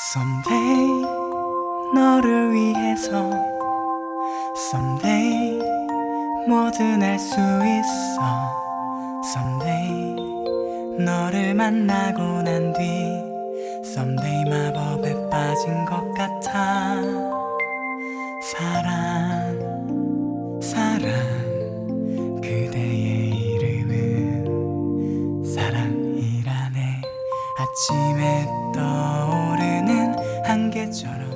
Someday 너를 위해서 Someday 뭐든 할 수 있어. Someday 너를 만나고 난 뒤 Someday 마법에 빠진 것 같아. 사랑 사랑 그대의 이름은 사랑이라네. 아침에 했잖아